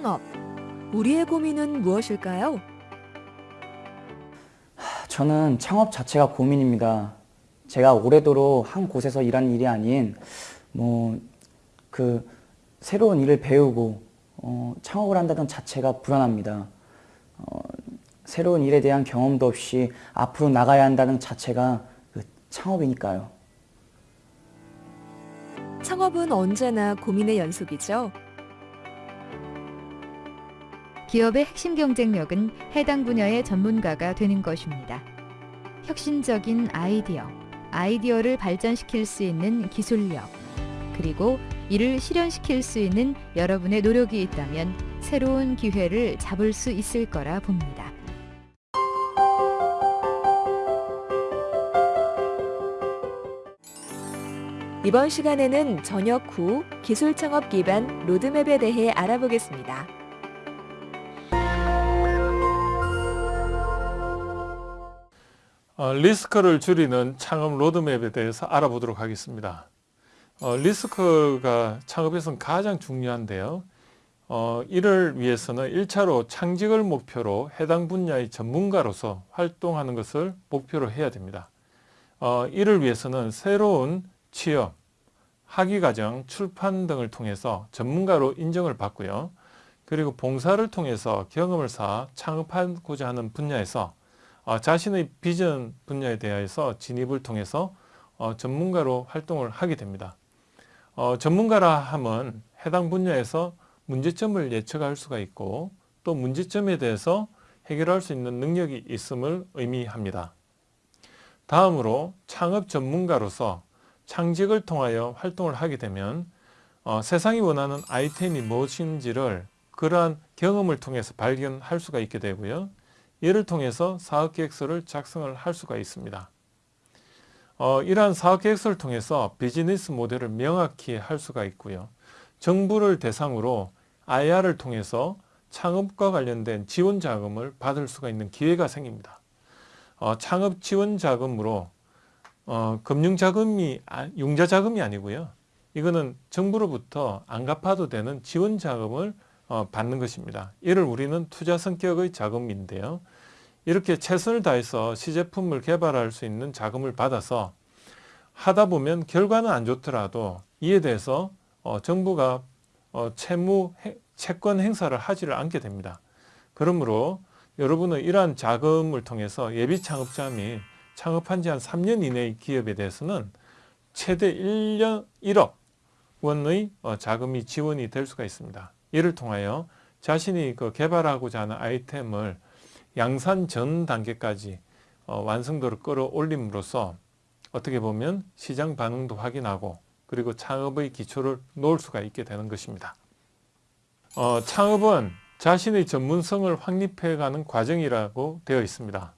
창업. 우리의 고민은 무엇일까요? 저는 창업 자체가 고민입니다. 제가 오래도록 한 곳에서 일한 일이 아닌 뭐 그 새로운 일을 배우고 어, 창업을 한다는 자체가 불안합니다. 어, 새로운 일에 대한 경험도 없이 앞으로 나가야 한다는 자체가 그 창업이니까요. 창업은 언제나 고민의 연속이죠. 기업의 핵심 경쟁력은 해당 분야의 전문가가 되는 것입니다. 혁신적인 아이디어, 아이디어를 발전시킬 수 있는 기술력, 그리고 이를 실현시킬 수 있는 여러분의 노력이 있다면 새로운 기회를 잡을 수 있을 거라 봅니다. 이번 시간에는 전역 후 기술 창업 기반 로드맵에 대해 알아보겠습니다. 리스크를 줄이는 창업 로드맵에 대해서 알아보도록 하겠습니다. 어, 리스크가 창업에서는 가장 중요한데요. 어, 이를 위해서는 1차로 창직을 목표로 해당 분야의 전문가로서 활동하는 것을 목표로 해야 됩니다. 어, 이를 위해서는 새로운 취업, 학위과정, 출판 등을 통해서 전문가로 인정을 받고요. 그리고 봉사를 통해서 경험을 쌓아 창업하고자 하는 분야에서 어, 자신의 비전 분야에 대해서 진입을 통해서 어, 전문가로 활동을 하게 됩니다. 어, 전문가라 함은 해당 분야에서 문제점을 예측할 수가 있고 또 문제점에 대해서 해결할 수 있는 능력이 있음을 의미합니다. 다음으로 창업 전문가로서 창직을 통하여 활동을 하게 되면 어, 세상이 원하는 아이템이 무엇인지를 그러한 경험을 통해서 발견할 수가 있게 되고요. 이를 통해서 사업계획서를 작성을 할 수가 있습니다. 어, 이러한 사업계획서를 통해서 비즈니스 모델을 명확히 할 수가 있고요. 정부를 대상으로 IR을 통해서 창업과 관련된 지원 자금을 받을 수가 있는 기회가 생깁니다. 어, 창업 지원 자금으로 어, 금융 자금이 아, 융자 자금이 아니고요. 이거는 정부로부터 안 갚아도 되는 지원 자금을 어, 받는 것입니다. 이를 우리는 투자 성격의 자금인데요. 이렇게 최선을 다해서 시제품을 개발할 수 있는 자금을 받아서 하다 보면 결과는 안 좋더라도 이에 대해서 어, 정부가 어, 채무 해, 채권 행사를 하지를 않게 됩니다. 그러므로 여러분은 이러한 자금을 통해서 예비 창업자 및 창업한 지 한 3년 이내의 기업에 대해서는 최대 1년 1억 원의 어, 자금이 지원이 될 수가 있습니다. 이를 통하여 자신이 그 개발하고자 하는 아이템을 양산 전 단계까지 어, 완성도를 끌어올림으로써 어떻게 보면 시장 반응도 확인하고 그리고 창업의 기초를 놓을 수가 있게 되는 것입니다. 어, 창업은 자신의 전문성을 확립해가는 과정이라고 되어 있습니다.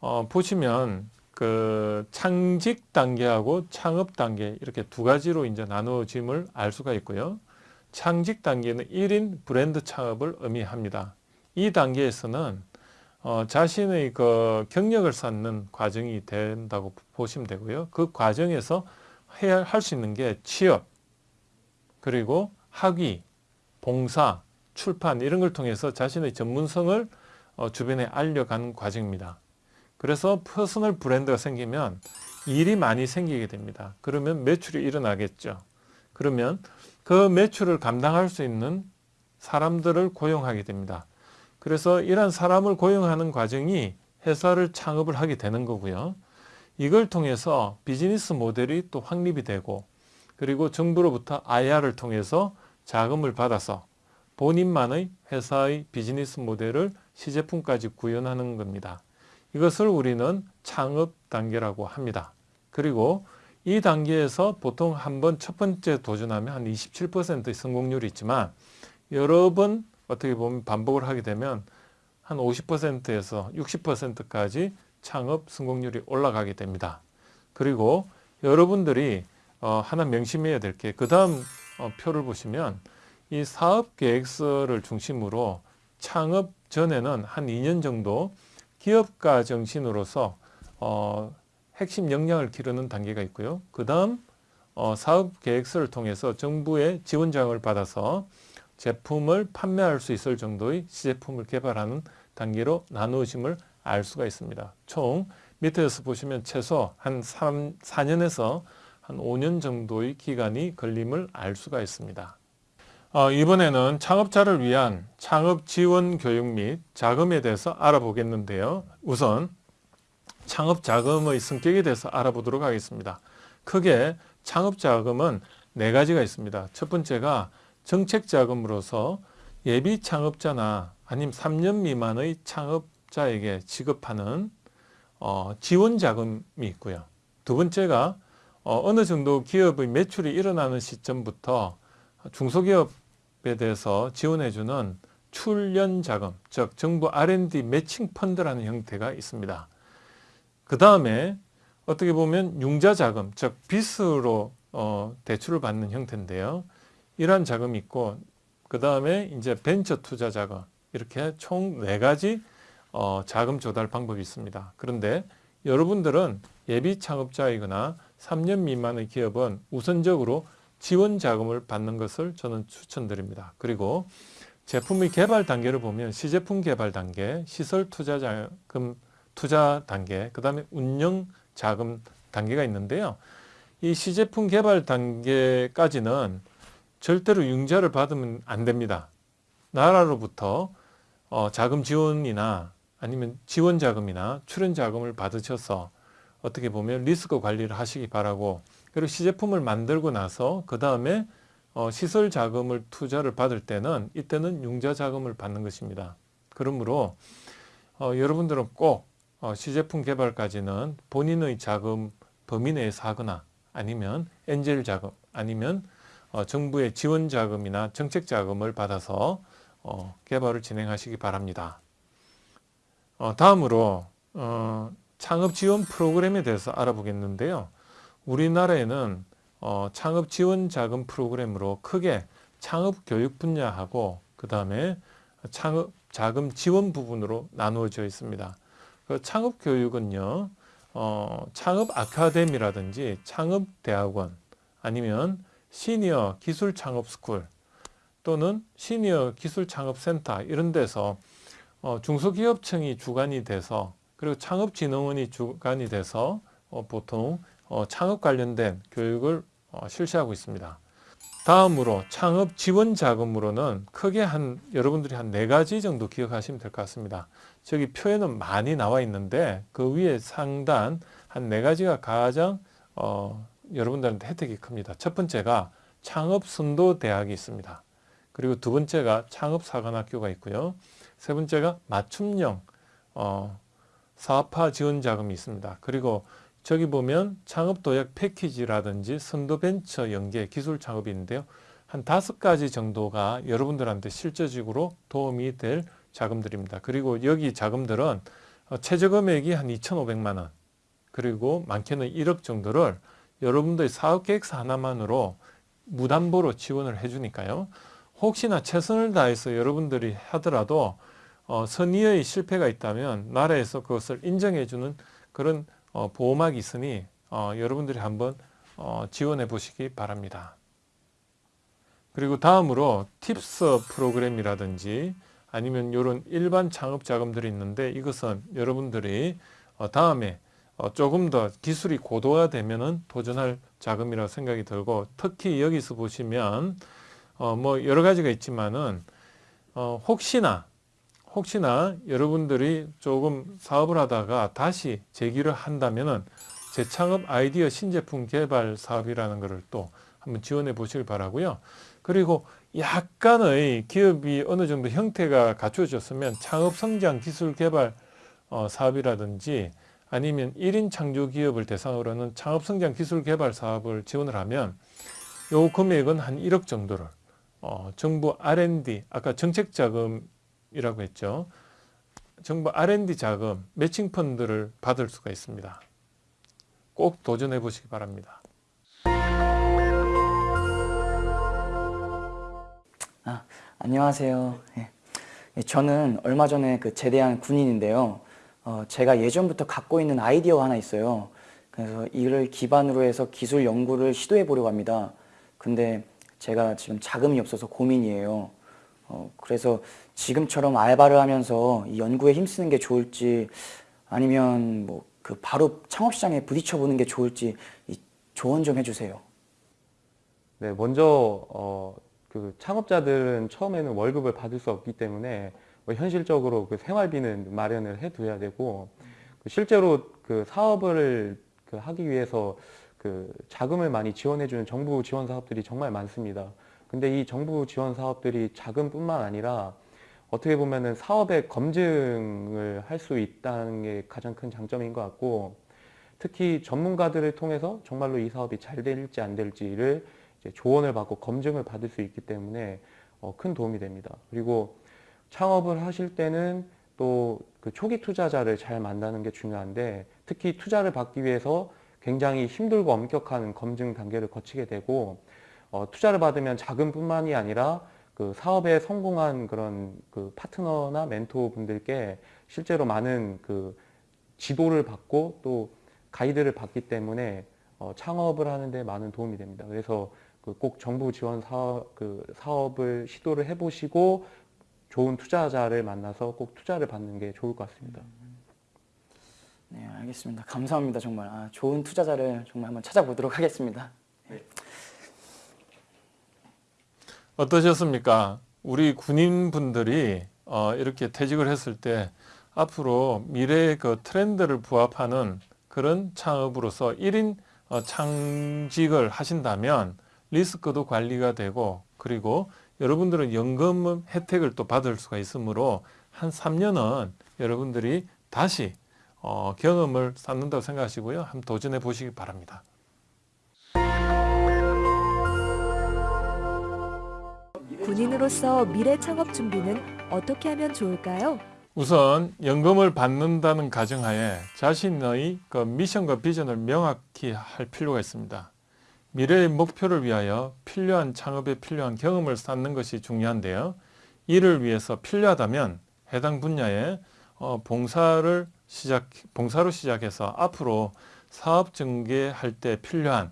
어, 보시면 그 창직 단계하고 창업 단계 이렇게 두 가지로 이제 나누어짐을 알 수가 있고요. 창직 단계는 1인 브랜드 창업을 의미합니다. 이 단계에서는 어, 자신의 그 경력을 쌓는 과정이 된다고 보시면 되고요. 그 과정에서 해야 할 수 있는 게 취업, 그리고 학위, 봉사, 출판 이런 걸 통해서 자신의 전문성을 어, 주변에 알려가는 과정입니다. 그래서 personal 브랜드가 생기면 일이 많이 생기게 됩니다. 그러면 매출이 일어나겠죠. 그러면 그 매출을 감당할 수 있는 사람들을 고용하게 됩니다. 그래서 이러한 사람을 고용하는 과정이 회사를 창업을 하게 되는 거고요. 이걸 통해서 비즈니스 모델이 또 확립이 되고 그리고 정부로부터 IR을 통해서 자금을 받아서 본인만의 회사의 비즈니스 모델을 시제품까지 구현하는 겁니다. 이것을 우리는 창업 단계라고 합니다. 그리고 이 단계에서 보통 한 번 첫 번째 도전하면 한 27%의 성공률이 있지만 여러 번 어떻게 보면 반복을 하게 되면 한 50%에서 60%까지 창업 성공률이 올라가게 됩니다. 그리고 여러분들이 어, 하나 명심해야 될 게 그 다음 어, 표를 보시면 이 사업 계획서를 중심으로 창업 전에는 한 2년 정도 기업가 정신으로서 어, 핵심 역량을 기르는 단계가 있고요. 그 다음 어, 사업 계획서를 통해서 정부의 지원 장을 받아서 제품을 판매할 수 있을 정도의 시제품을 개발하는 단계로 나누어짐을 알 수가 있습니다. 총 밑에서 보시면 최소 한 3, 4년에서 한 5년 정도의 기간이 걸림을 알 수가 있습니다. 어, 이번에는 창업자를 위한 창업 지원 교육 및 자금에 대해서 알아보겠는데요. 우선 창업 자금의 성격에 대해서 알아보도록 하겠습니다. 크게 창업 자금은 네 가지가 있습니다. 첫 번째가 정책 자금으로서 예비 창업자나 아니면 3년 미만의 창업자에게 지급하는 어, 지원 자금이 있고요. 두 번째가 어, 느 정도 기업의 매출이 일어나는 시점부터 중소기업에 대해서 지원해주는 출연 자금, 즉 정부 R&D 매칭 펀드라는 형태가 있습니다. 그 다음에 어떻게 보면 융자 자금, 즉 빚으로 어, 대출을 받는 형태인데요. 이러한 자금이 있고 그 다음에 이제 벤처 투자 자금 이렇게 총 네 가지 어, 자금 조달 방법이 있습니다. 그런데 여러분들은 예비 창업자이거나 3년 미만의 기업은 우선적으로 지원 자금을 받는 것을 저는 추천드립니다. 그리고 제품의 개발 단계를 보면 시제품 개발 단계, 시설 투자 자금 투자 단계, 그 다음에 운영 자금 단계가 있는데요. 이 시제품 개발 단계까지는 절대로 융자를 받으면 안 됩니다. 나라로부터 어, 자금 지원이나 아니면 지원 자금이나 출연 자금을 받으셔서 어떻게 보면 리스크 관리를 하시기 바라고 그리고 시제품을 만들고 나서 그 다음에 어, 시설 자금을 투자를 받을 때는 이때는 융자 자금을 받는 것입니다. 그러므로 어, 여러분들은 꼭 어, 시제품 개발까지는 본인의 자금 범위 내에서 하거나 아니면 엔젤 자금 아니면 어, 정부의 지원 자금이나 정책 자금을 받아서 어, 개발을 진행하시기 바랍니다. 어, 다음으로 어, 창업 지원 프로그램에 대해서 알아보겠는데요. 우리나라에는 어, 창업 지원 자금 프로그램으로 크게 창업 교육 분야하고 그 다음에 창업 자금 지원 부분으로 나누어져 있습니다. 그 창업 교육은요, 어, 창업 아카데미라든지 창업 대학원 아니면 시니어 기술 창업 스쿨 또는 시니어 기술 창업 센터 이런 데서 어, 중소기업청이 주관이 돼서 그리고 창업진흥원이 주관이 돼서 어, 보통 어, 창업 관련된 교육을 어, 실시하고 있습니다. 다음으로 창업 지원 자금으로는 크게 한 여러분들이 한 네 가지 정도 기억하시면 될 것 같습니다. 저기 표에는 많이 나와 있는데 그 위에 상단 한 네 가지가 가장 어, 여러분들한테 혜택이 큽니다. 첫 번째가 창업 선도 대학이 있습니다. 그리고 두 번째가 창업 사관학교가 있고요. 세 번째가 맞춤형 어, 사업화 지원 자금이 있습니다. 그리고 저기 보면 창업 도약 패키지라든지 선도 벤처 연계 기술 창업이 있는데요. 한 다섯 가지 정도가 여러분들한테 실질적으로 도움이 될 자금들입니다. 그리고 여기 자금들은 어, 최저 금액이 한 2,500만 원 그리고 많게는 1억 정도를 여러분들의 사업 계획서 하나만으로 무담보로 지원을 해주니까요. 혹시나 최선을 다해서 여러분들이 하더라도 어, 선의의 실패가 있다면 나라에서 그것을 인정해주는 그런 어, 보호막이 있으니 어, 여러분들이 한번 어, 지원해 보시기 바랍니다. 그리고 다음으로 팁스 프로그램이라든지 아니면 이런 일반 창업 자금들이 있는데 이것은 여러분들이 어, 다음에 어, 조금 더 기술이 고도화되면 은 도전할 자금이라고 생각이 들고 특히 여기서 보시면 어, 뭐 여러 가지가 있지만은 어, 혹시나 혹시나 여러분들이 조금 사업을 하다가 다시 재기를 한다면은 재창업 아이디어 신제품 개발 사업이라는 것을 또 한번 지원해 보시길 바라고요. 그리고 약간의 기업이 어느 정도 형태가 갖춰졌으면 창업 성장 기술 개발 어, 사업이라든지 아니면 1인 창조 기업을 대상으로는 창업 성장 기술 개발 사업을 지원을 하면 요 금액은 한 1억 정도를 어, 정부 R&D 아까 정책 자금 이라고 했죠. 정부 R&D 자금 매칭 펀드를 받을 수가 있습니다. 꼭 도전해 보시기 바랍니다. 아, 안녕하세요. 예. 예, 저는 얼마 전에 그 제대한 군인인데요. 어, 제가 예전부터 갖고 있는 아이디어가 하나 있어요. 그래서 이를 기반으로 해서 기술 연구를 시도해 보려고 합니다. 근데 제가 지금 자금이 없어서 고민이에요. 어, 그래서 지금처럼 알바를 하면서 이 연구에 힘쓰는 게 좋을지 아니면 뭐 그 바로 창업 시장에 부딪혀 보는 게 좋을지 이 조언 좀 해주세요. 네, 먼저 어, 그 창업자들은 처음에는 월급을 받을 수 없기 때문에 뭐 현실적으로 그 생활비는 마련을 해둬야 되고 그 실제로 그 사업을 그 하기 위해서 그 자금을 많이 지원해주는 정부 지원 사업들이 정말 많습니다. 근데 이 정부 지원 사업들이 자금뿐만 아니라 어떻게 보면은 사업의 검증을 할 수 있다는 게 가장 큰 장점인 것 같고 특히 전문가들을 통해서 정말로 이 사업이 잘 될지 안 될지를 조언을 받고 검증을 받을 수 있기 때문에 어, 큰 도움이 됩니다. 그리고 창업을 하실 때는 또 그 초기 투자자를 잘 만나는 게 중요한데 특히 투자를 받기 위해서 굉장히 힘들고 엄격한 검증 단계를 거치게 되고 어, 투자를 받으면 자금뿐만이 아니라 그 사업에 성공한 그런 그 파트너나 멘토 분들께 실제로 많은 그 지도를 받고 또 가이드를 받기 때문에 어, 창업을 하는데 많은 도움이 됩니다. 그래서 그 꼭 정부 지원 사업, 그 사업을 시도를 해보시고 좋은 투자자를 만나서 꼭 투자를 받는 게 좋을 것 같습니다. 네, 알겠습니다. 감사합니다. 정말 아, 좋은 투자자를 정말 한번 찾아보도록 하겠습니다. 어떠셨습니까? 우리 군인분들이 어, 이렇게 퇴직을 했을 때 앞으로 미래의 그 트렌드를 부합하는 그런 창업으로서 1인 어, 창직을 하신다면 리스크도 관리가 되고 그리고 여러분들은 연금 혜택을 또 받을 수가 있으므로 한 3년은 여러분들이 다시 어, 경험을 쌓는다고 생각하시고요. 한번 도전해 보시기 바랍니다. 군인으로서 미래 창업 준비는 어떻게 하면 좋을까요? 우선 연금을 받는다는 가정하에 자신의 그 미션과 비전을 명확히 할 필요가 있습니다. 미래의 목표를 위하여 필요한 창업에 필요한 경험을 쌓는 것이 중요한데요. 이를 위해서 필요하다면 해당 분야에 어, 봉사를 시작, 봉사로 시작해서 앞으로 사업 전개할 때 필요한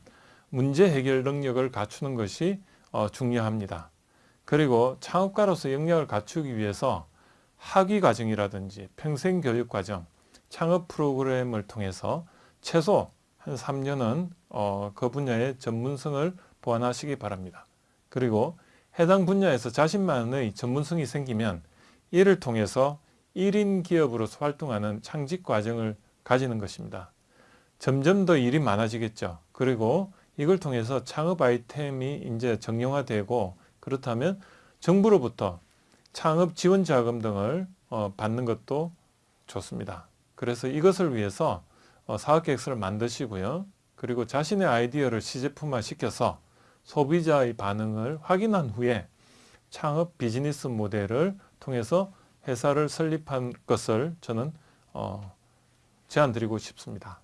문제 해결 능력을 갖추는 것이 어, 중요합니다. 그리고 창업가로서 역량을 갖추기 위해서 학위 과정이라든지 평생 교육 과정, 창업 프로그램을 통해서 최소 한 3년은 어, 그 분야의 전문성을 보완하시기 바랍니다. 그리고 해당 분야에서 자신만의 전문성이 생기면 이를 통해서 1인 기업으로서 활동하는 창직 과정을 가지는 것입니다. 점점 더 일이 많아지겠죠. 그리고 이걸 통해서 창업 아이템이 이제 정형화되고 그렇다면 정부로부터 창업 지원 자금 등을 어, 받는 것도 좋습니다. 그래서 이것을 위해서 어, 사업계획서를 만드시고요. 그리고 자신의 아이디어를 시제품화 시켜서 소비자의 반응을 확인한 후에 창업 비즈니스 모델을 통해서 회사를 설립한 것을 저는 어, 제안 드리고 싶습니다.